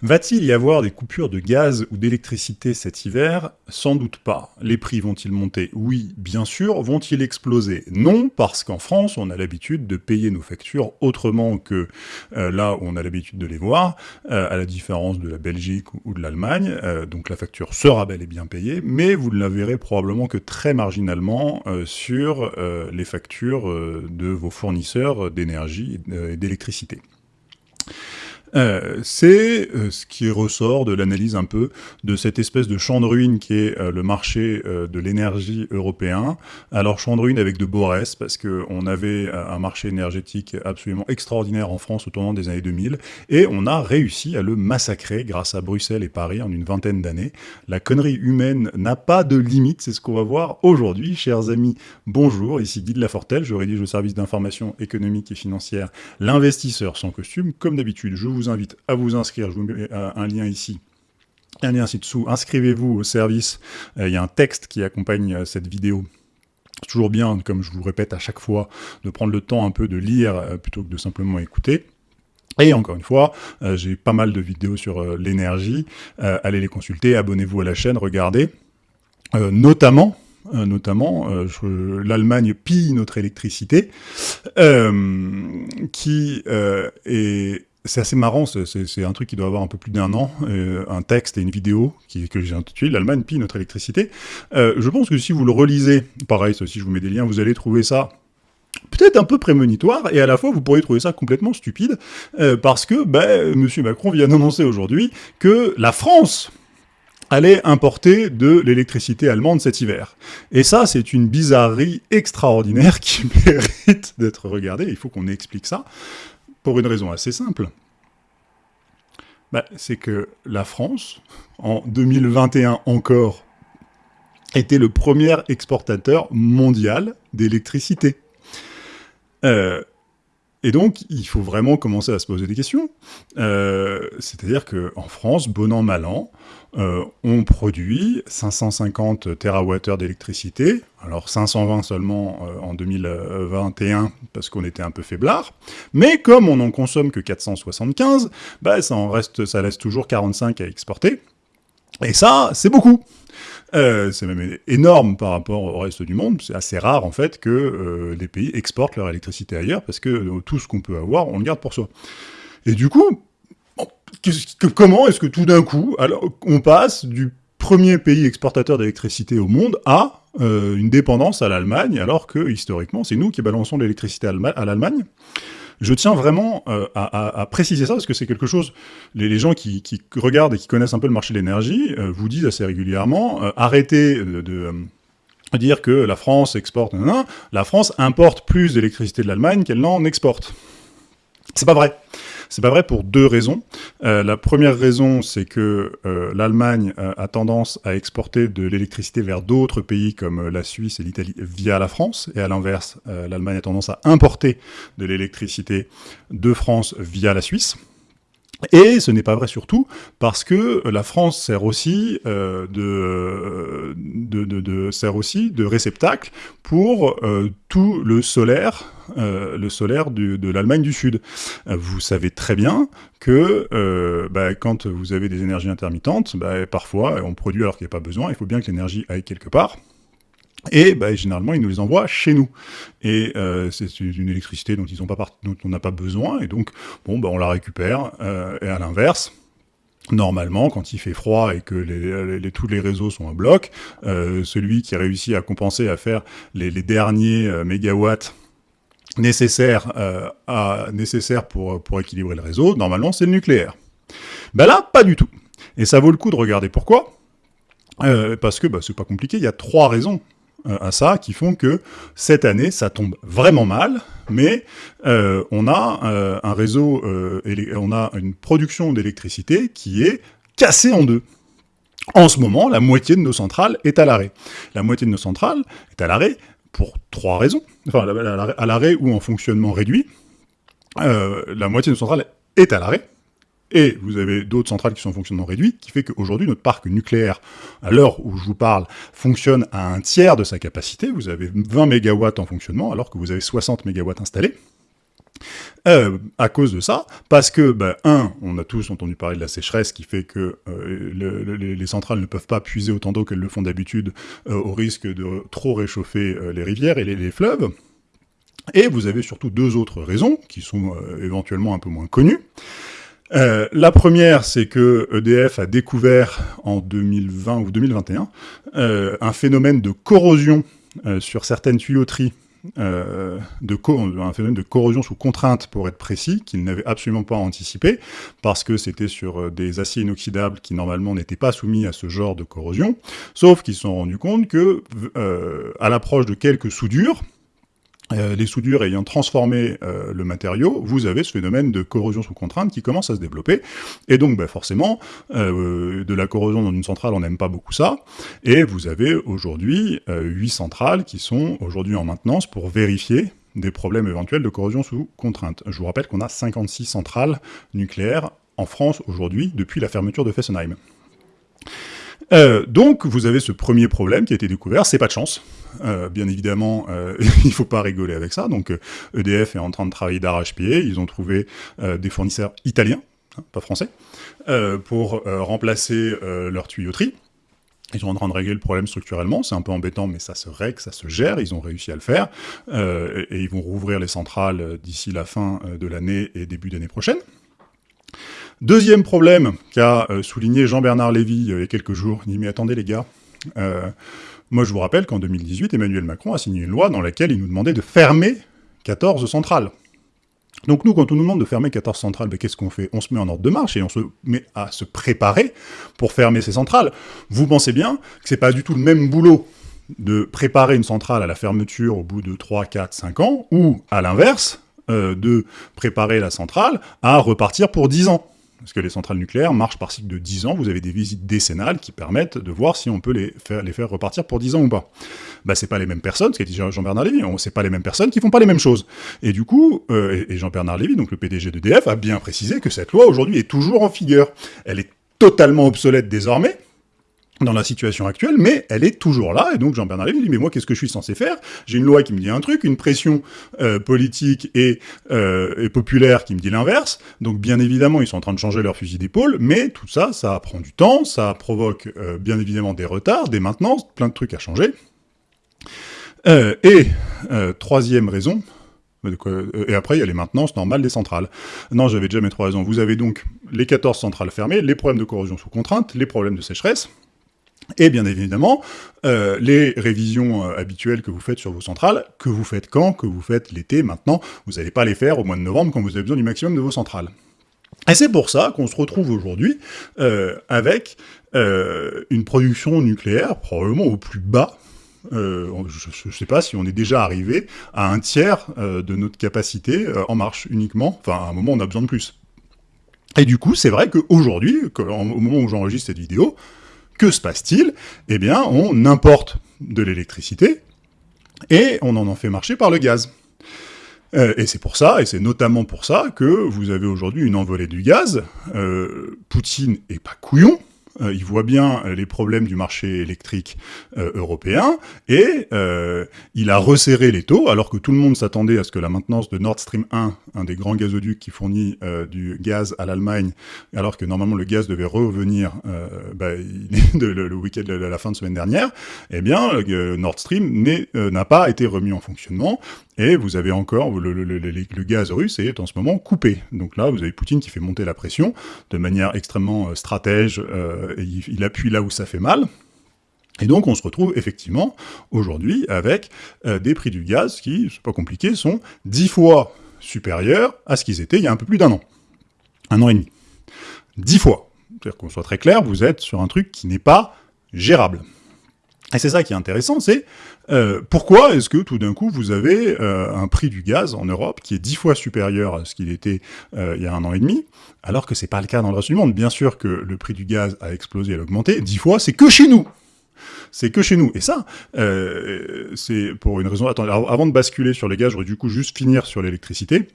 Va-t-il y avoir des coupures de gaz ou d'électricité cet hiver? Sans doute pas. Les prix vont-ils monter? Oui, bien sûr. Vont-ils exploser? Non, parce qu'en France, on a l'habitude de payer nos factures autrement que euh, là où on a l'habitude de les voir, euh, à la différence de la Belgique ou de l'Allemagne. Euh, donc la facture sera bel et bien payée, mais vous ne la verrez probablement que très marginalement sur les factures de vos fournisseurs d'énergie et d'électricité. Euh, c'est euh, ce qui ressort de l'analyse un peu de cette espèce de champ de ruine qui est euh, le marché de l'énergie européen. Alors champ de ruine avec de beaux restes, parce qu'on avait un marché énergétique absolument extraordinaire en France au tournant des années 2000, et on a réussi à le massacrer grâce à Bruxelles et Paris en une vingtaine d'années. La connerie humaine n'a pas de limite, c'est ce qu'on va voir aujourd'hui. Chers amis, bonjour, ici Guy de Lafortelle, je rédige le service d'information économique et financière, l'investisseur sans costume. Comme d'habitude, je vous vous invite à vous inscrire, je vous mets euh, un lien ici, un lien ci-dessous, inscrivez-vous au service, euh, il y a un texte qui accompagne euh, cette vidéo. C'est toujours bien, comme je vous répète à chaque fois, de prendre le temps un peu de lire plutôt que de simplement écouter. Et encore une fois, j'ai pas mal de vidéos sur l'énergie, allez les consulter, abonnez-vous à la chaîne, regardez. notamment, notamment l'Allemagne pille notre électricité, qui est c'est assez marrant, c'est un truc qui doit avoir un peu plus d'un an, euh, un texte et une vidéo que j'ai intitulé « L'Allemagne pille notre électricité euh, Je pense que si vous le relisez, pareil, si je vous mets des liens, vous allez trouver ça peut-être un peu prémonitoire, et à la fois vous pourriez trouver ça complètement stupide, euh, parce que ben, M. Macron vient d'annoncer aujourd'hui que la France allait importer de l'électricité allemande cet hiver. Et ça, c'est une bizarrerie extraordinaire qui mérite d'être regardée, il faut qu'on explique ça. Pour une raison assez simple. Bah, c'est que la France, en 2021 encore, était le premier exportateur mondial d'électricité. Euh, et donc, il faut vraiment commencer à se poser des questions. Euh, c'est-à-dire qu'en France, bon an, mal an, euh, on produit 550 TWh d'électricité, alors 520 seulement euh, en 2021 parce qu'on était un peu faiblard, mais comme on n'en consomme que 475, bah, ça, reste, ça laisse toujours 45 à exporter, et ça, c'est beaucoup euh, c'est même énorme par rapport au reste du monde. C'est assez rare, en fait, que euh, les pays exportent leur électricité ailleurs, parce que euh, tout ce qu'on peut avoir, on le garde pour soi. Et du coup, comment est-ce que tout d'un coup, alors, on passe du premier pays exportateur d'électricité au monde à une dépendance à l'Allemagne, alors que, historiquement, c'est nous qui balançons l'électricité à l'Allemagne? Je tiens vraiment euh, à, préciser ça, parce que c'est quelque chose, les, gens qui, regardent et qui connaissent un peu le marché de l'énergie euh, vous disent assez régulièrement, euh, arrêtez de, dire que la France exporte, la France importe plus d'électricité de l'Allemagne qu'elle n'en exporte. C'est pas vrai. C'est pas vrai pour deux raisons. Euh, la première raison, c'est que euh, l'Allemagne euh, a tendance à exporter de l'électricité vers d'autres pays comme la Suisse et l'Italie via la France, et à l'inverse, l'Allemagne a tendance à importer de l'électricité de France via la Suisse. Et ce n'est pas vrai surtout parce que la France sert aussi, euh, de, de, sert aussi de réceptacle pour euh, tout le solaire, euh, le solaire de l'Allemagne du Sud. Vous savez très bien que bah, quand vous avez des énergies intermittentes, bah, parfois on produit alors qu'il n'y a pas besoin, il faut bien que l'énergie aille quelque part. Et bah, généralement, ils nous les envoient chez nous. Et euh, c'est une électricité dont, ils pas dont on n'a pas besoin, et donc bon, bah, on la récupère. Euh, et à l'inverse, normalement, quand il fait froid et que tous les réseaux sont en bloc, euh, celui qui réussit à compenser, à faire les, derniers mégawatts nécessaires, à, pour, équilibrer le réseau, normalement, c'est le nucléaire. Ben là, pas du tout. Et ça vaut le coup de regarder pourquoi. parce que c'est pas compliqué, il y a trois raisons à ça qui font que cette année, ça tombe vraiment mal, mais euh, on a euh, un réseau, on a une production d'électricité qui est cassée en deux. En ce moment, la moitié de nos centrales est à l'arrêt. La moitié de nos centrales est à l'arrêt pour trois raisons. Enfin, à l'arrêt ou en fonctionnement réduit. la moitié de nos centrales est à l'arrêt et vous avez d'autres centrales qui sont en fonctionnement réduit, qui fait qu'aujourd'hui, notre parc nucléaire, à l'heure où je vous parle, fonctionne à un tiers de sa capacité. Vous avez 20 MW en fonctionnement, alors que vous avez 60 MW installés. Euh, à cause de ça, parce que, ben, un, on a tous entendu parler de la sécheresse qui fait que euh, les centrales ne peuvent pas puiser autant d'eau qu'elles le font d'habitude euh, au risque de trop réchauffer les rivières et les, fleuves. Et vous avez surtout deux autres raisons, qui sont éventuellement un peu moins connues. La première, c'est que EDF a découvert en 2020 ou 2021 un phénomène de corrosion sur certaines tuyauteries euh, de un phénomène de corrosion sous contrainte, pour être précis, qu'ils n'avaient absolument pas anticipé, parce que c'était sur euh, des aciers inoxydables qui, normalement, n'étaient pas soumis à ce genre de corrosion, sauf qu'ils se sont rendus compte que, euh, à l'approche de quelques soudures, euh, les soudures ayant transformé euh, le matériau, vous avez ce phénomène de corrosion sous contrainte qui commence à se développer. Et donc, bah, forcément, euh, de la corrosion dans une centrale, on n'aime pas beaucoup ça. Et vous avez aujourd'hui 8 centrales qui sont aujourd'hui en maintenance pour vérifier des problèmes éventuels de corrosion sous contrainte. Je vous rappelle qu'on a 56 centrales nucléaires en France aujourd'hui, depuis la fermeture de Fessenheim. Euh, donc, vous avez ce premier problème qui a été découvert, c'est pas de chance. Euh, bien évidemment, euh, il faut pas rigoler avec ça. Donc, EDF est en train de travailler d'arrache-pied. Ils ont trouvé des fournisseurs italiens, hein, pas français, pour remplacer leur tuyauterie. Ils sont en train de régler le problème structurellement, c'est un peu embêtant, mais ça se règle, ça se gère, ils ont réussi à le faire, et ils vont rouvrir les centrales d'ici la fin de l'année et début d'année prochaine. Deuxième problème qu'a euh, souligné Jean-Bernard Lévy euh, il y a quelques jours, il dit « Mais attendez les gars, euh, moi je vous rappelle qu'en 2018, Emmanuel Macron a signé une loi dans laquelle il nous demandait de fermer 14 centrales. Donc nous, quand on nous demande de fermer 14 centrales, ben, qu'est-ce qu'on fait? On se met en ordre de marche et on se met à se préparer pour fermer ces centrales. Vous pensez bien que c'est pas du tout le même boulot de préparer une centrale à la fermeture au bout de 3, 4, 5 ans, ou à l'inverse, de préparer la centrale à repartir pour 10 ans? Parce que les centrales nucléaires marchent par cycle de 10 ans, vous avez des visites décennales qui permettent de voir si on peut les faire, repartir pour 10 ans ou pas. Bah c'est pas les mêmes personnes, ce qu'a dit Jean-Bernard Lévy, c'est pas les mêmes personnes qui font pas les mêmes choses. Et du coup, euh, et Jean-Bernard Lévy, donc le PDG d'EDF, a bien précisé que cette loi aujourd'hui est toujours en vigueur. Elle est totalement obsolète désormais, dans la situation actuelle, mais elle est toujours là, et donc Jean-Bernard Lévy dit « mais moi, qu'est-ce que je suis censé faire? J'ai une loi qui me dit un truc, une pression euh, politique et, euh, et, populaire qui me dit l'inverse, donc bien évidemment, ils sont en train de changer leur fusil d'épaule, mais tout ça, ça prend du temps, ça provoque euh, bien évidemment des retards, des maintenances, plein de trucs à changer. et troisième raison, et après, il y a les maintenances normales des centrales. Non, j'avais déjà mes trois raisons. Vous avez donc les 14 centrales fermées, les problèmes de corrosion sous contrainte, les problèmes de sécheresse, et bien évidemment, euh, les révisions euh, habituelles que vous faites sur vos centrales, que vous faites quand, que vous faites l'été, maintenant, vous n'allez pas les faire au mois de novembre quand vous avez besoin du maximum de vos centrales. Et c'est pour ça qu'on se retrouve aujourd'hui euh, avec une production nucléaire probablement au plus bas je ne sais pas si on est déjà arrivé à un tiers de notre capacité en marche uniquement. Enfin, à un moment, on a besoin de plus. Et du coup, c'est vrai qu'aujourd'hui, au moment où j'enregistre cette vidéo, que se passe-t-il? Eh bien, on importe de l'électricité et on en en fait marcher par le gaz. Euh, et c'est pour ça, et c'est notamment pour ça, que vous avez aujourd'hui une envolée du gaz. Euh, Poutine est pas couillon, euh, il voit bien euh, les problèmes du marché électrique euh, européen, et il a resserré les taux, alors que tout le monde s'attendait à ce que la maintenance de Nord Stream 1, un des grands gazoducs qui fournit du gaz à l'Allemagne, alors que normalement le gaz devait revenir bah, le, week-end de la fin de semaine dernière, eh bien Nord Stream n'a pas été remis en fonctionnement, et vous avez encore, le, gaz russe est en ce moment coupé. Donc là, vous avez Poutine qui fait monter la pression de manière extrêmement stratège, il, appuie là où ça fait mal. Et donc on se retrouve effectivement aujourd'hui avec euh, des prix du gaz qui, c'est pas compliqué, sont dix fois supérieurs à ce qu'ils étaient il y a un peu plus d'un an. Un an et demi. Dix fois. C'est-à-dire qu'on soit très clair, vous êtes sur un truc qui n'est pas gérable. Et c'est ça qui est intéressant, c'est euh, pourquoi est-ce que tout d'un coup vous avez euh, un prix du gaz en Europe qui est dix fois supérieur à ce qu'il était euh, il y a un an et demi, alors que c'est pas le cas dans le reste du monde? Bien sûr que le prix du gaz a explosé, a augmenté, dix fois, c'est que chez nous c'est que chez nous. Et ça, c'est pour une raison... Attends, avant de basculer sur les gaz, j'aurais du coup juste finir sur l'électricité.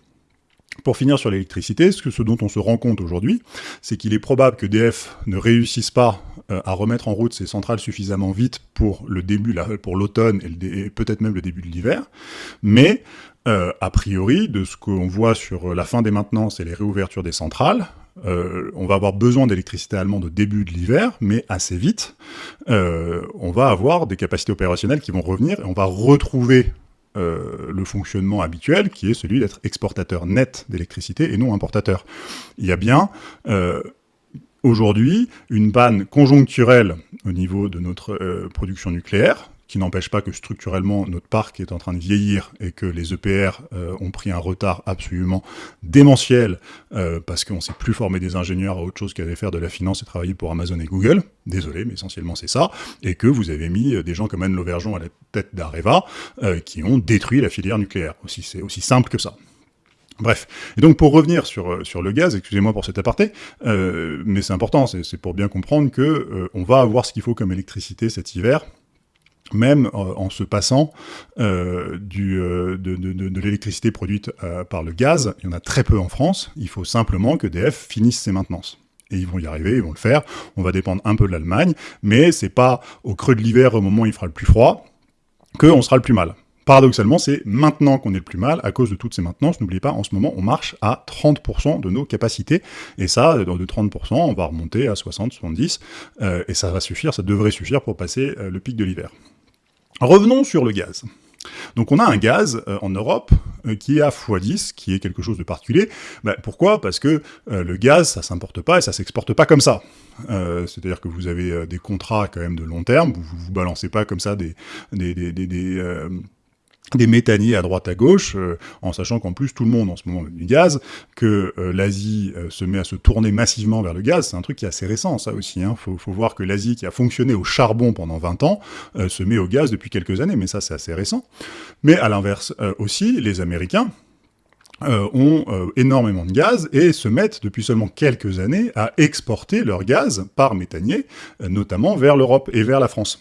Pour finir sur l'électricité, ce, ce, dont on se rend compte aujourd'hui, c'est qu'il est probable que DF ne réussisse pas euh, à remettre en route ses centrales suffisamment vite pour le début, pour l'automne et, peut-être même le début de l'hiver, mais a priori, de ce qu'on voit sur la fin des maintenances et les réouvertures des centrales, on va avoir besoin d'électricité allemande au début de l'hiver, mais assez vite, on va avoir des capacités opérationnelles qui vont revenir, et on va retrouver euh, le fonctionnement habituel, qui est celui d'être exportateur net d'électricité et non importateur. Il y a bien, euh, aujourd'hui, une panne conjoncturelle au niveau de notre euh, production nucléaire, qui n'empêche pas que structurellement notre parc est en train de vieillir et que les EPR euh, ont pris un retard absolument démentiel euh, parce qu'on ne sait plus former des ingénieurs à autre chose qu'à faire de la finance et travailler pour Amazon et Google. Désolé, mais essentiellement c'est ça. Et que vous avez mis des gens comme Anne Lauvergeon à la tête d'Areva qui ont détruit la filière nucléaire. C'est aussi simple que ça. Bref, et donc pour revenir sur, sur le gaz, excusez-moi pour cet aparté, mais c'est important, c'est pour bien comprendre que on va avoir ce qu'il faut comme électricité cet hiver, même euh, en se passant euh, euh, de, l'électricité produite par le gaz, il y en a très peu en France, il faut simplement que DF finisse ses maintenances. Et ils vont y arriver, ils vont le faire, on va dépendre un peu de l'Allemagne, mais c'est pas au creux de l'hiver, au moment où il fera le plus froid, qu'on sera le plus mal. Paradoxalement, c'est maintenant qu'on est le plus mal, à cause de toutes ces maintenances. N'oubliez pas, en ce moment, on marche à 30% de nos capacités, et ça, de 30%, on va remonter à 60, 70, et ça va suffire, ça devrait suffire pour passer le pic de l'hiver. Revenons sur le gaz. Donc on a un gaz euh, en Europe euh, qui est à x10, qui est quelque chose de particulier. Bah, pourquoi? Parce que euh, le gaz, ça s'importe pas et ça s'exporte pas comme ça. C'est-à-dire que vous avez des contrats quand même de long terme, vous vous balancez pas comme ça des des méthaniers à droite à gauche, euh, en sachant qu'en plus tout le monde en ce moment du gaz, que euh, l'Asie euh, se met à se tourner massivement vers le gaz, c'est un truc qui est assez récent ça aussi, il hein. faut, voir que l'Asie qui a fonctionné au charbon pendant 20 ans, se met au gaz depuis quelques années, mais ça c'est assez récent. Mais à l'inverse aussi, les Américains, ont énormément de gaz et se mettent depuis seulement quelques années à exporter leur gaz par méthanier, notamment vers l'Europe et vers la France.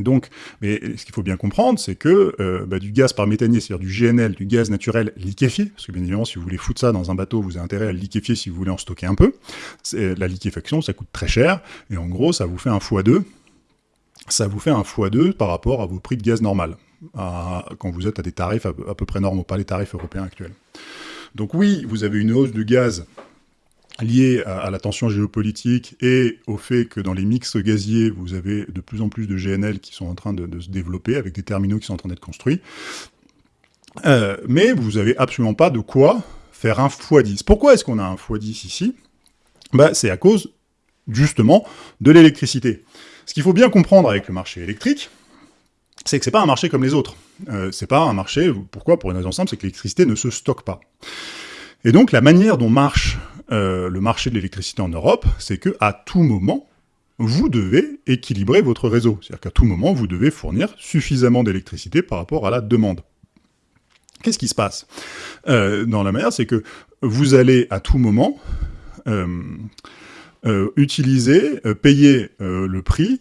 Donc, mais ce qu'il faut bien comprendre, c'est que euh, bah, du gaz par méthanier, c'est-à-dire du GNL, du gaz naturel liquéfié, parce que bien évidemment, si vous voulez foutre ça dans un bateau, vous avez intérêt à le liquéfier si vous voulez en stocker un peu. La liquéfaction, ça coûte très cher, et en gros, ça vous fait un x2. Ça vous fait un x2 par rapport à vos prix de gaz normal, quand vous êtes à des tarifs à peu près normaux, pas les tarifs européens actuels. Donc oui, vous avez une hausse du gaz lié à, la tension géopolitique et au fait que dans les mix gaziers, vous avez de plus en plus de GNL qui sont en train de, se développer, avec des terminaux qui sont en train d'être construits. Euh, mais vous n'avez absolument pas de quoi faire un x10. Pourquoi est-ce qu'on a un x10 ici? Bah, C'est à cause, justement, de l'électricité. Ce qu'il faut bien comprendre avec le marché électrique, c'est que c'est pas un marché comme les autres. Euh, c'est pas un marché, pourquoi? Pour une raison simple, c'est que l'électricité ne se stocke pas. Et donc la manière dont marche euh, le marché de l'électricité en Europe, c'est que à tout moment, vous devez équilibrer votre réseau. C'est-à-dire qu'à tout moment, vous devez fournir suffisamment d'électricité par rapport à la demande. Qu'est-ce qui se passe? Euh, dans la manière C'est que vous allez à tout moment euh, utiliser, payer le prix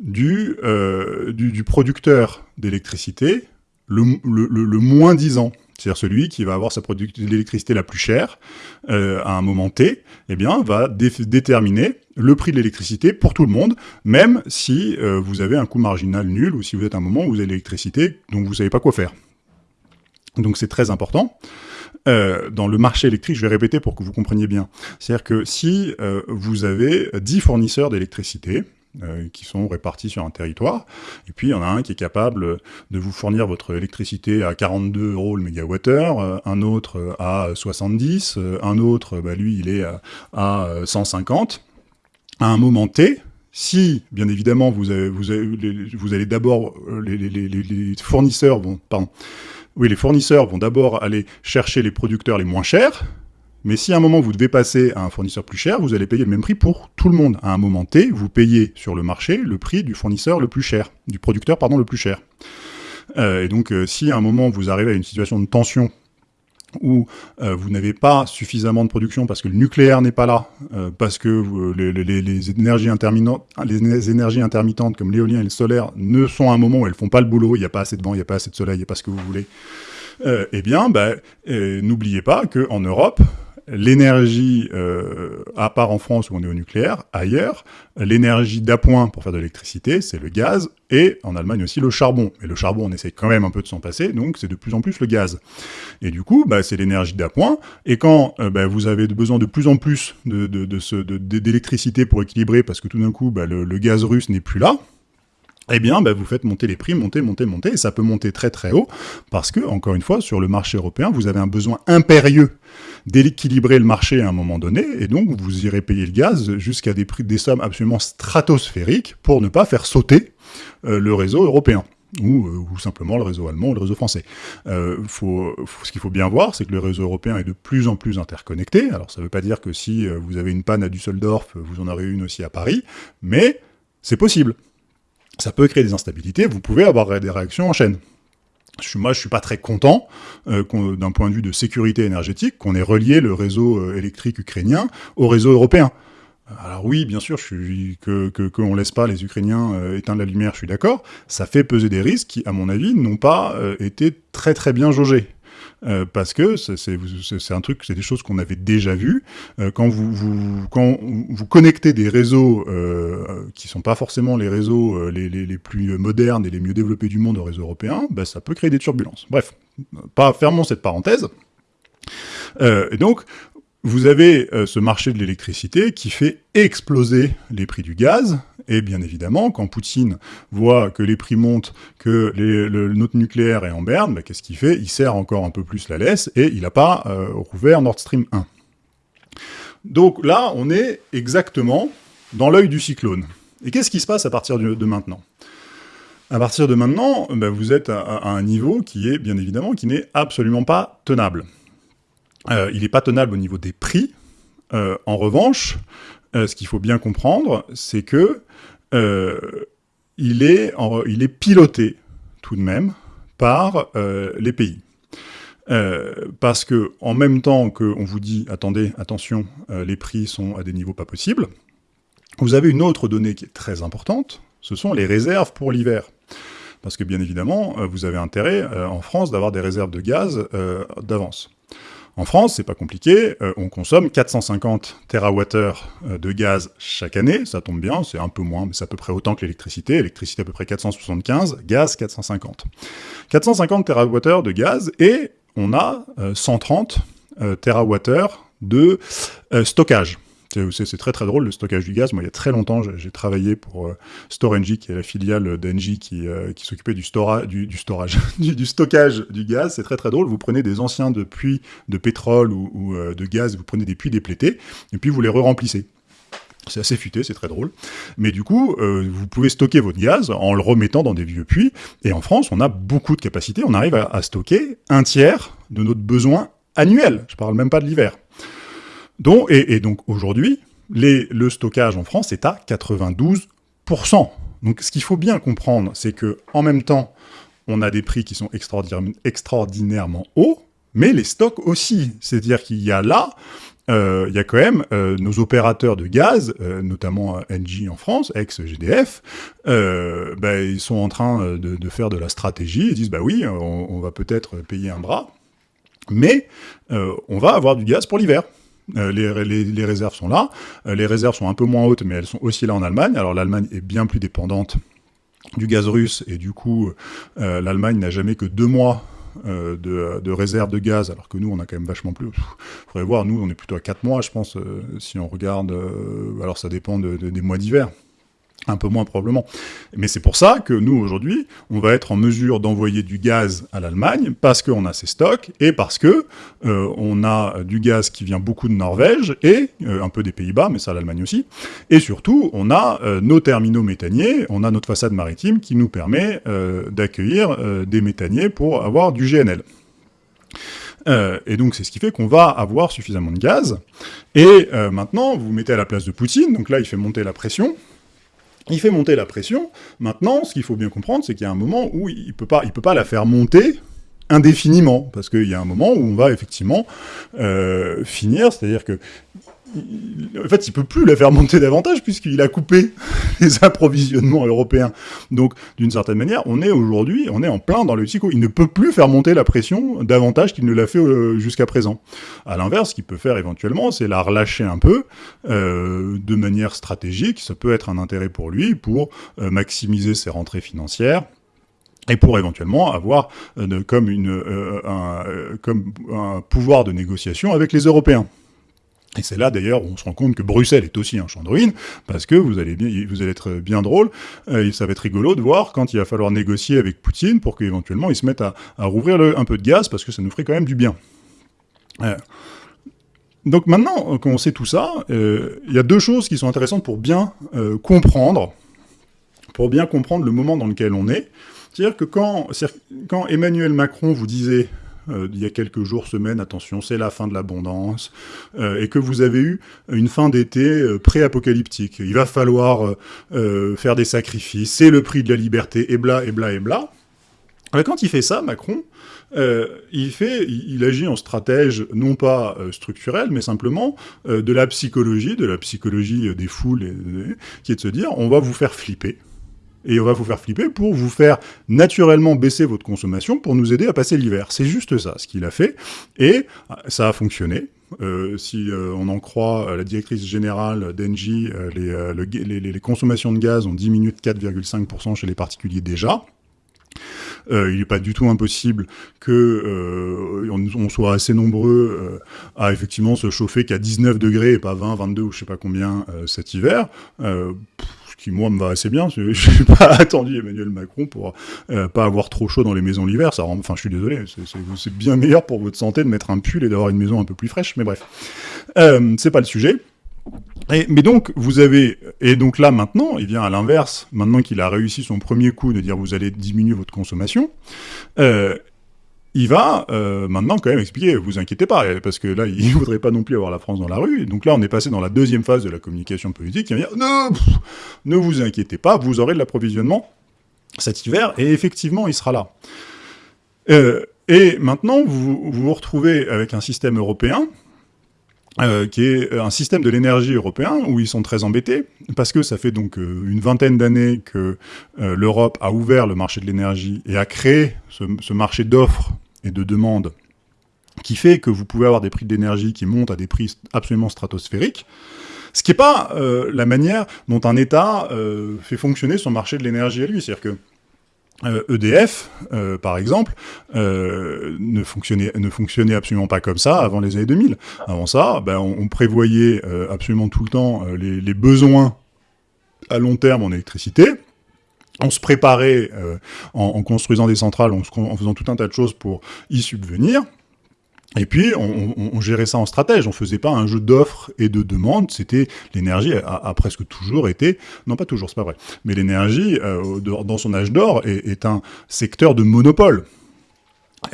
du, du, producteur d'électricité le, le moins disant. C'est-à-dire celui qui va avoir sa l'électricité la plus chère euh, à un moment T, eh bien, va déterminer le prix de l'électricité pour tout le monde, même si euh, vous avez un coût marginal nul ou si vous êtes à un moment où vous avez l'électricité dont vous ne savez pas quoi faire. Donc c'est très important. Euh, dans le marché électrique, je vais répéter pour que vous compreniez bien. C'est-à-dire que si vous avez 10 fournisseurs d'électricité, euh, qui sont répartis sur un territoire. Et puis, il y en a un qui est capable de vous fournir votre électricité à 42 euros le mégawattheure, euh, un autre à 70, euh, un autre, bah, lui, il est à, 150. À un moment T, si, bien évidemment, vous, vous, allez d'abord, les, fournisseurs vont, pardon, oui, les fournisseurs vont d'abord aller chercher les producteurs les moins chers, mais si à un moment vous devez passer à un fournisseur plus cher, vous allez payer le même prix pour tout le monde. À un moment T, vous payez sur le marché le prix du fournisseur le plus cher, du producteur pardon le plus cher. Euh, et donc euh, si à un moment vous arrivez à une situation de tension où euh, vous n'avez pas suffisamment de production parce que le nucléaire n'est pas là, parce que les, énergies les énergies intermittentes comme l'éolien et le solaire ne sont à un moment où elles font pas le boulot, il n'y a pas assez de vent, il n'y a pas assez de soleil, il n'y a pas ce que vous voulez, eh bien, bah, n'oubliez pas qu'en Europe, l'énergie, euh, à part en France où on est au nucléaire, ailleurs, l'énergie d'appoint pour faire de l'électricité, c'est le gaz, et en Allemagne aussi le charbon. Mais le charbon, on essaie quand même un peu de s'en passer, donc c'est de plus en plus le gaz. Et du coup, bah, c'est l'énergie d'appoint, et quand euh, bah, vous avez besoin de plus en plus d'électricité pour équilibrer, parce que tout d'un coup, bah, le gaz russe n'est plus là, eh bien, bah, vous faites monter les prix, monter, monter, monter, et ça peut monter très très haut, parce que, encore une fois, sur le marché européen, vous avez un besoin impérieux d'équilibrer le marché à un moment donné, et donc vous irez payer le gaz jusqu'à des prix, des sommes absolument stratosphériques pour ne pas faire sauter euh, le réseau européen. Ou, euh, ou, simplement le réseau allemand ou le réseau français. Euh, ce qu'il faut bien voir, c'est que le réseau européen est de plus en plus interconnecté. Alors ça ne veut pas dire que si vous avez une panne à Düsseldorf, vous en aurez une aussi à Paris, mais c'est possible ça peut créer des instabilités, vous pouvez avoir des réactions en chaîne. Moi, je suis pas très content, euh, d'un point de vue de sécurité énergétique, qu'on ait relié le réseau euh, électrique ukrainien au réseau européen. Alors oui, bien sûr, que qu'on ne laisse pas les Ukrainiens euh, éteindre la lumière, je suis d'accord. Ça fait peser des risques qui, à mon avis, n'ont pas été très très bien jaugés. Euh, parce que c'est un truc, c'est des choses qu'on avait déjà vues. Euh, quand, vous, connectez des réseaux euh, qui sont pas forcément les réseaux euh, les, plus modernes et les mieux développés du monde au réseau européen, bah, ça peut créer des turbulences. Bref, pas fermons cette parenthèse. et donc, vous avez ce marché de l'électricité qui fait exploser les prix du gaz, et bien évidemment, quand Poutine voit que les prix montent, que le, notre nucléaire est en berne, bah, qu'est-ce qu'il fait? Il serre encore un peu plus la laisse, et il n'a pas euh, rouvert Nord Stream 1. Donc là, on est exactement dans l'œil du cyclone. Et qu'est-ce qui se passe à partir de, maintenant? À partir de maintenant, bah, vous êtes à, un niveau qui est, bien évidemment, qui n'est absolument pas tenable. Euh, il n'est pas tenable au niveau des prix. Euh, en revanche, euh, ce qu'il faut bien comprendre, c'est que euh, il, est il est piloté tout de même par euh, les pays. parce que en même temps qu'on vous dit, attendez, attention, les prix sont à des niveaux pas possibles, vous avez une autre donnée qui est très importante, ce sont les réserves pour l'hiver. Parce que bien évidemment, vous avez intérêt en France d'avoir des réserves de gaz d'avance. En France, c'est pas compliqué, euh, on consomme 450 TWh euh, de gaz chaque année, ça tombe bien, c'est un peu moins, mais c'est à peu près autant que l'électricité, électricité à peu près 475, gaz 450. 450 TWh de gaz, et on a 130 euh, TWh de stockage. C'est très très drôle le stockage du gaz. Moi, il y a très longtemps, j'ai travaillé pour euh, Storengy, qui est la filiale d'Engie qui, euh, s'occupait du, du, stockage du gaz. C'est très très drôle. Vous prenez des anciens puits de pétrole ou, euh, de gaz, vous prenez des puits déplétés, et puis vous les re-remplissez. C'est assez futé, c'est très drôle. Mais du coup, vous pouvez stocker votre gaz en le remettant dans des vieux puits. Et en France, on a beaucoup de capacité. On arrive à, à stocker un tiers de notre besoin annuel. Je parle même pas de l'hiver. Donc, et, donc aujourd'hui, le stockage en France est à 92%. Donc ce qu'il faut bien comprendre, c'est que en même temps, on a des prix qui sont extraordinairement hauts, mais les stocks aussi. C'est-à-dire qu'il y a là, euh, il y a quand même euh, nos opérateurs de gaz, euh, notamment Engie en France, ex-GDF, bah, ils sont en train de, faire de la stratégie, ils disent, bah oui, on va peut-être payer un bras, mais on va avoir du gaz pour l'hiver. Euh, les, réserves sont là. Euh, les réserves sont un peu moins hautes, mais elles sont aussi là en Allemagne. Alors l'Allemagne est bien plus dépendante du gaz russe, et du coup, euh, l'Allemagne n'a jamais que deux mois de, réserves de gaz, alors que nous, on a quand même vachement plus. Il faudrait voir, nous, on est plutôt à quatre mois, je pense, si on regarde... alors ça dépend des mois d'hiver un peu moins probablement. Mais c'est pour ça que nous, aujourd'hui, on va être en mesure d'envoyer du gaz à l'Allemagne, parce qu'on a ses stocks, et parce que euh, on a du gaz qui vient beaucoup de Norvège, et euh, un peu des Pays-Bas, mais ça l'Allemagne aussi, et surtout, on a euh, nos terminaux méthaniers, on a notre façade maritime qui nous permet d'accueillir des méthaniers pour avoir du GNL. et donc c'est ce qui fait qu'on va avoir suffisamment de gaz. Et maintenant, vous vous mettez à la place de Poutine, donc là il fait monter la pression, il fait monter la pression. Maintenant, ce qu'il faut bien comprendre, c'est qu'il y a un moment où il ne peut, pas, la faire monter indéfiniment, parce qu'il y a un moment où on va effectivement euh, finir, c'est-à-dire que en fait, il peut plus la faire monter davantage puisqu'il a coupé les approvisionnements européens. Donc, d'une certaine manière, on est aujourd'hui, on est en plein dans le psycho. Il ne peut plus faire monter la pression davantage qu'il ne l'a fait euh, jusqu'à présent. À l'inverse, ce qu'il peut faire éventuellement, c'est la relâcher un peu euh, de manière stratégique. Ça peut être un intérêt pour lui pour euh, maximiser ses rentrées financières et pour éventuellement avoir comme un pouvoir de négociation avec les Européens. Et c'est là d'ailleurs où on se rend compte que Bruxelles est aussi un champ de ruines, parce que vous allez, être bien drôle, euh, et ça va être rigolo de voir quand il va falloir négocier avec Poutine pour qu'éventuellement il se mette à, rouvrir un peu de gaz, parce que ça nous ferait quand même du bien. Euh, donc maintenant qu'on sait tout ça, euh, il y a deux choses qui sont intéressantes pour bien comprendre, pour bien comprendre le moment dans lequel on est. C'est-à-dire que quand Emmanuel Macron vous disait euh, il y a quelques jours, semaines, attention, c'est la fin de l'abondance, euh, et que vous avez eu une fin d'été euh, pré-apocalyptique. Il va falloir faire des sacrifices, c'est le prix de la liberté, et bla, et bla, et bla. quand il fait ça, Macron, il, fait, il, agit en stratège non pas structurel, mais simplement de la psychologie, de la psychologie des foules, qui est de se dire, on va vous faire flipper et on va vous faire flipper pour vous faire naturellement baisser votre consommation pour nous aider à passer l'hiver. C'est juste ça, ce qu'il a fait, et ça a fonctionné. Euh, si euh, on en croit la directrice générale d'Engie, euh, les, consommations de gaz ont diminué de 4,5% chez les particuliers déjà. il n'est pas du tout impossible que on, soit assez nombreux à effectivement se chauffer qu'à 19 degrés et pas 20, 22 ou je sais pas combien cet hiver qui moi me va assez bien. Je n'ai pas attendu Emmanuel Macron pour euh, pas avoir trop chaud dans les maisons l'hiver. Ça rend, enfin, je suis désolé, c'est bien meilleur pour votre santé de mettre un pull et d'avoir une maison un peu plus fraîche. Mais bref, euh, c'est pas le sujet. Et, mais donc, vous avez, et donc là, maintenant, il vient à l'inverse, maintenant qu'il a réussi son premier coup de dire vous allez diminuer votre consommation, euh, il va euh, maintenant quand même expliquer, vous inquiétez pas, parce que là, il ne voudrait pas non plus avoir la France dans la rue. Donc là, on est passé dans la deuxième phase de la communication politique, qui va dire, ne, vous inquiétez pas, vous aurez de l'approvisionnement cet hiver, et effectivement, il sera là. Euh, et maintenant, vous, vous retrouvez avec un système européen, euh, qui est un système de l'énergie européen, où ils sont très embêtés, parce que ça fait donc une vingtaine d'années que l'Europe a ouvert le marché de l'énergie et a créé ce marché d'offres et de demande qui fait que vous pouvez avoir des prix d'énergie qui montent à des prix absolument stratosphériques, ce qui n'est pas euh, la manière dont un État euh, fait fonctionner son marché de l'énergie à lui. C'est-à-dire que EDF, euh, e par exemple, ne, fonctionnait, ne fonctionnait absolument pas comme ça avant les années 2000. Avant ça, ben, on, prévoyait absolument tout le temps les, besoins à long terme en électricité, on se préparait euh, en, construisant des centrales, en, faisant tout un tas de choses pour y subvenir. Et puis, on, gérait ça en stratège. On faisait pas un jeu d'offres et de demandes. C'était l'énergie a, presque toujours été, non pas toujours, c'est pas vrai, mais l'énergie euh, dans son âge d'or est, un secteur de monopole.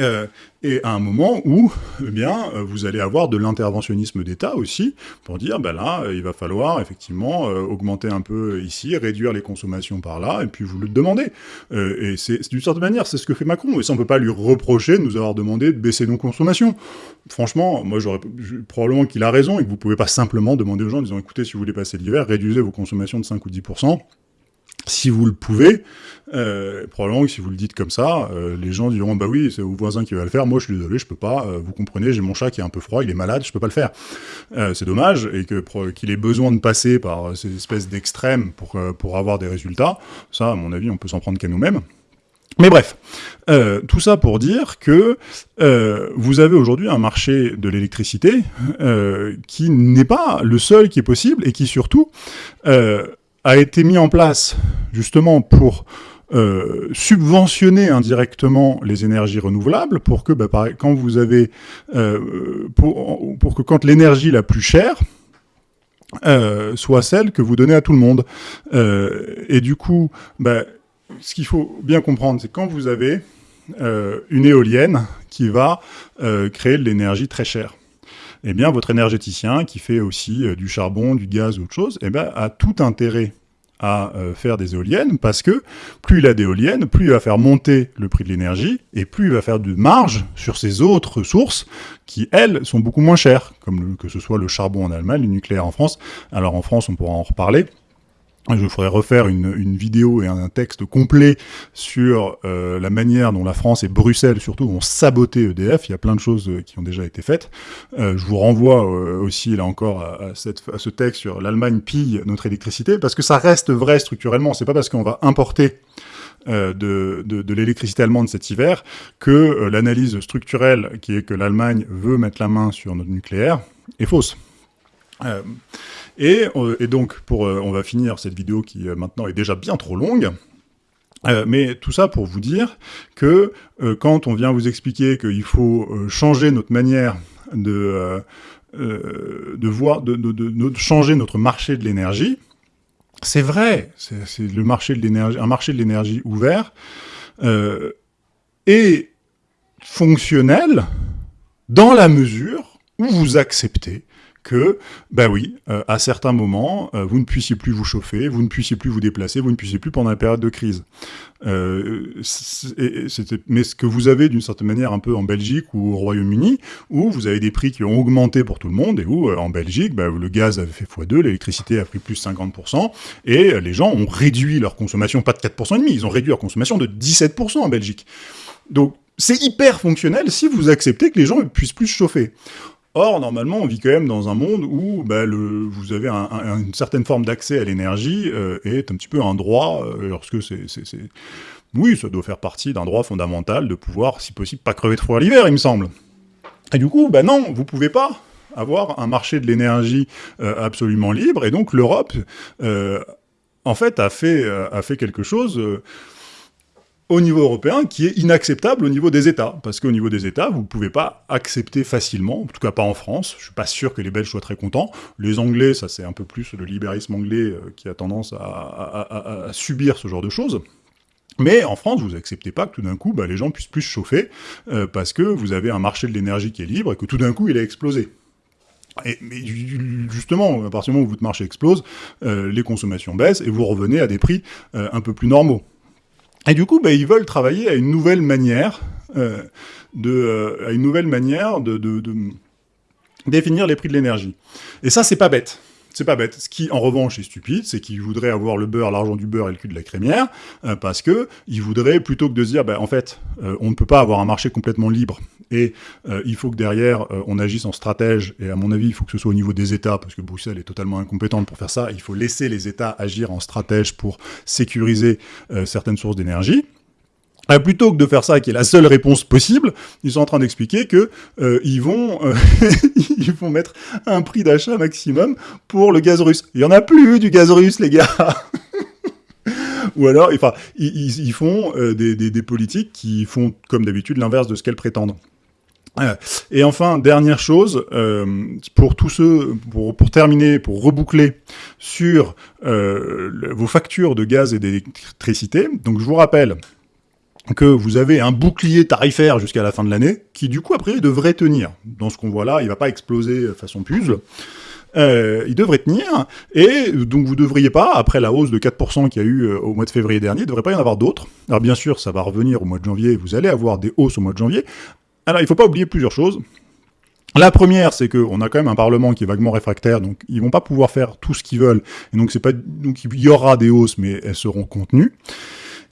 Euh, et à un moment où, eh bien, euh, vous allez avoir de l'interventionnisme d'État aussi, pour dire, ben là, il va falloir effectivement euh, augmenter un peu ici, réduire les consommations par là, et puis vous le demandez. et c'est d'une certaine manière, c'est ce que fait Macron, et ça on peut pas lui reprocher de nous avoir demandé de baisser nos consommations. Franchement, moi j'aurais probablement qu'il a raison, et que vous pouvez pas simplement demander aux gens en disant, écoutez, si vous voulez passer l'hiver, réduisez vos consommations de 5 ou 10%, si vous le pouvez, euh, probablement que si vous le dites comme ça, euh, les gens diront bah oui, c'est vos voisins qui va le faire. Moi, je suis désolé, je peux pas. Euh, vous comprenez, j'ai mon chat qui est un peu froid, il est malade, je peux pas le faire. c'est dommage et que qu'il ait besoin de passer par ces espèces d'extrêmes pour pour avoir des résultats. Ça, à mon avis, on peut s'en prendre qu'à nous-mêmes. Mais bref, tout ça pour dire que vous avez aujourd'hui un marché de l'électricité qui n'est pas le seul qui est possible et qui surtout a été mis en place justement pour euh, subventionner indirectement les énergies renouvelables pour que, bah, quand vous avez, euh, pour, que quand l'énergie la plus chère euh, soit celle que vous donnez à tout le monde. et du coup, bah, ce qu'il faut bien comprendre, c'est quand vous avez une éolienne qui va créer de l'énergie très chère eh bien, votre énergéticien, qui fait aussi euh, du charbon, du gaz ou autre chose, eh bien, a tout intérêt à euh, faire des éoliennes, parce que plus il a d'éoliennes, plus il va faire monter le prix de l'énergie, et plus il va faire de marge sur ces autres sources qui, elles, sont beaucoup moins chères, comme que ce soit le charbon en Allemagne, le nucléaire en France. Alors en France, on pourra en reparler, je ferai refaire une, vidéo et un texte complet sur euh, la manière dont la France et Bruxelles, surtout, ont saboté EDF. Il y a plein de choses euh, qui ont déjà été faites. Euh, je vous renvoie aussi, là encore, à, ce texte sur l'Allemagne pille notre électricité, parce que ça reste vrai structurellement. C'est pas parce qu'on va importer de, l'électricité allemande cet hiver que l'analyse structurelle, qui est que l'Allemagne veut mettre la main sur notre nucléaire, est fausse. Euh, et, euh, et, donc, pour, euh, on va finir cette vidéo qui maintenant est déjà bien trop longue. Mais tout ça pour vous dire que quand on vient vous expliquer qu'il faut changer notre manière de, de voir, de, de, de, changer notre marché de l'énergie, c'est vrai, c'est le marché de l'énergie, un marché de l'énergie ouvert et fonctionnel dans la mesure où vous acceptez que, ben oui, euh, à certains moments, euh, vous ne puissiez plus vous chauffer, vous ne puissiez plus vous déplacer, vous ne puissiez plus pendant la période de crise. Euh, mais ce que vous avez d'une certaine manière un peu en Belgique ou au Royaume-Uni, où vous avez des prix qui ont augmenté pour tout le monde, et où en Belgique, ben, le gaz avait fait x2, l'électricité a pris plus 50%, et les gens ont réduit leur consommation, pas de 4,5%, ils ont réduit leur consommation de 17% en Belgique. Donc, c'est hyper fonctionnel si vous acceptez que les gens ne puissent plus se chauffer. Or, normalement, on vit quand même dans un monde où bah, le, vous avez un, un, une certaine forme d'accès à l'énergie euh, est un petit peu un droit, euh, lorsque c'est... Oui, ça doit faire partie d'un droit fondamental de pouvoir, si possible, pas crever de froid l'hiver, il me semble. Et du coup, bah non, vous pouvez pas avoir un marché de l'énergie euh, absolument libre, et donc l'Europe, euh, en fait, a fait, a fait quelque chose au niveau européen qui est inacceptable au niveau des États. Parce qu'au niveau des États, vous ne pouvez pas accepter facilement, en tout cas pas en France, je suis pas sûr que les Belges soient très contents. Les Anglais, ça c'est un peu plus le libéralisme anglais euh, qui a tendance à, subir ce genre de choses. Mais en France, vous acceptez pas que tout d'un coup, bah, les gens puissent plus chauffer, euh, parce que vous avez un marché de l'énergie qui est libre et que tout d'un coup, il a explosé. Et, justement, à partir du moment où votre marché explose, euh, les consommations baissent et vous revenez à des prix un peu plus normaux. Et du coup, bah, ils veulent travailler à une nouvelle manière euh, de, euh, à une nouvelle manière de, définir les prix de l'énergie. Et ça, c'est pas bête. C'est pas bête. Ce qui, en revanche, est stupide, c'est qu'ils voudraient avoir le beurre, l'argent du beurre et le cul de la crémière, euh, parce que ils voudraient, plutôt que de se dire, bah, en fait, euh, on ne peut pas avoir un marché complètement libre, et euh, il faut que derrière, on agisse en stratège, et à mon avis, il faut que ce soit au niveau des États, parce que Bruxelles est totalement incompétente pour faire ça, il faut laisser les États agir en stratège pour sécuriser certaines sources d'énergie. Plutôt que de faire ça, qui est la seule réponse possible, ils sont en train d'expliquer que euh, ils vont euh, vont mettre un prix d'achat maximum pour le gaz russe. Il y en a plus du gaz russe, les gars. Ou alors, enfin, ils, font euh, des, des, politiques qui font, comme d'habitude, l'inverse de ce qu'elles prétendent. Euh, et enfin, dernière chose, pour tous ceux, pour, pour, terminer, pour reboucler sur vos factures de gaz et d'électricité, donc je vous rappelle, que vous avez un bouclier tarifaire jusqu'à la fin de l'année, qui du coup, après, devrait tenir. Dans ce qu'on voit là, il ne va pas exploser façon puzzle. Euh, il devrait tenir, et donc vous ne devriez pas, après la hausse de 4% qu'il y a eu euh, au mois de février dernier, il ne devrait pas y en avoir d'autres. Alors bien sûr, ça va revenir au mois de janvier, vous allez avoir des hausses au mois de janvier. Alors il ne faut pas oublier plusieurs choses. La première, c'est qu'on a quand même un Parlement qui est vaguement réfractaire, donc ils vont pas pouvoir faire tout ce qu'ils veulent, et donc pas, donc il y aura des hausses, mais elles seront contenues.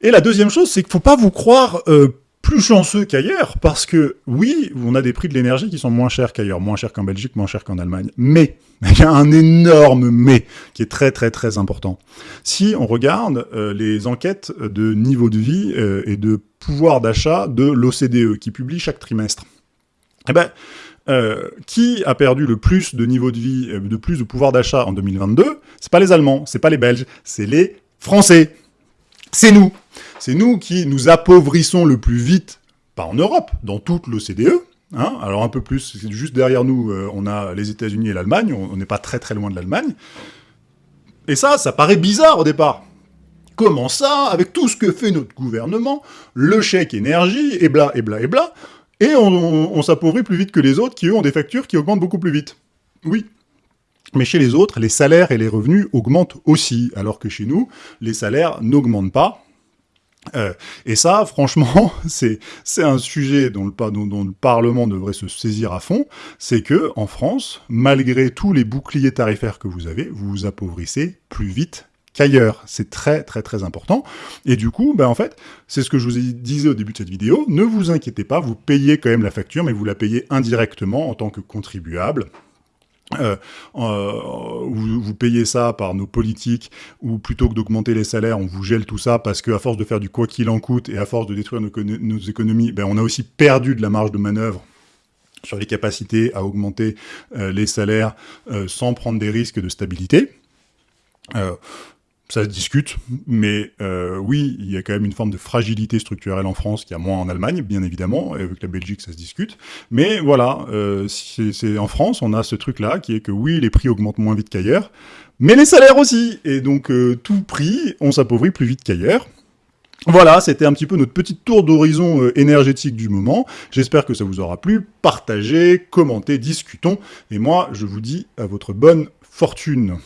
Et la deuxième chose, c'est qu'il faut pas vous croire euh, plus chanceux qu'ailleurs, parce que oui, on a des prix de l'énergie qui sont moins chers qu'ailleurs, moins chers qu'en Belgique, moins chers qu'en Allemagne. Mais, il y a un énorme mais qui est très très très important. Si on regarde euh, les enquêtes de niveau de vie euh, et de pouvoir d'achat de l'OCDE, qui publie chaque trimestre, eh ben, euh, qui a perdu le plus de niveau de vie, de plus de pouvoir d'achat en 2022 C'est pas les Allemands, c'est pas les Belges, c'est les Français. C'est nous. C'est nous qui nous appauvrissons le plus vite, pas en Europe, dans toute l'OCDE. Hein Alors un peu plus, juste derrière nous, euh, on a les États-Unis et l'Allemagne, on n'est pas très très loin de l'Allemagne. Et ça, ça paraît bizarre au départ. Comment ça, avec tout ce que fait notre gouvernement, le chèque énergie, et bla, et bla, et bla, et on, s'appauvrit plus vite que les autres qui, eux, ont des factures qui augmentent beaucoup plus vite? Oui. Mais chez les autres, les salaires et les revenus augmentent aussi, alors que chez nous, les salaires n'augmentent pas. Euh, et ça, franchement, c'est un sujet dont le, Parlement devrait se saisir à fond, c'est que en France, malgré tous les boucliers tarifaires que vous avez, vous vous appauvrissez plus vite qu'ailleurs. C'est très très très important. Et du coup, ben en fait, c'est ce que je vous disais au début de cette vidéo, ne vous inquiétez pas, vous payez quand même la facture, mais vous la payez indirectement en tant que contribuable. Euh, euh, vous, payez ça par nos politiques, ou plutôt que d'augmenter les salaires, on vous gèle tout ça, parce qu'à force de faire du quoi qu'il en coûte, et à force de détruire nos, économies, ben on a aussi perdu de la marge de manœuvre sur les capacités à augmenter euh, les salaires sans prendre des risques de stabilité. Ça se discute, mais euh, oui, il y a quand même une forme de fragilité structurelle en France qui a moins en Allemagne, bien évidemment, et avec la Belgique, ça se discute. Mais voilà, euh, c'est en France, on a ce truc-là, qui est que oui, les prix augmentent moins vite qu'ailleurs, mais les salaires aussi Et donc, euh, tout prix, on s'appauvrit plus vite qu'ailleurs. Voilà, c'était un petit peu notre petite tour d'horizon euh, énergétique du moment. J'espère que ça vous aura plu. Partagez, commentez, discutons. Et moi, je vous dis à votre bonne fortune.